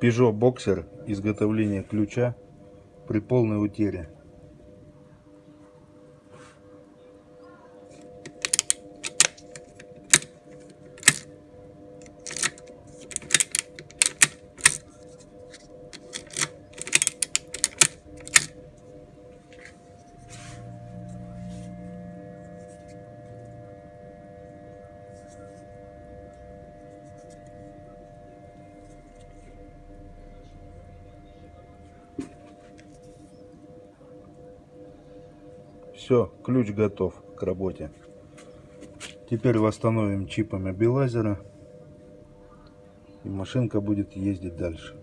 Peugeot Boxer изготовление ключа при полной утере. Все, ключ готов к работе. Теперь восстановим чипами Белазера. И машинка будет ездить дальше.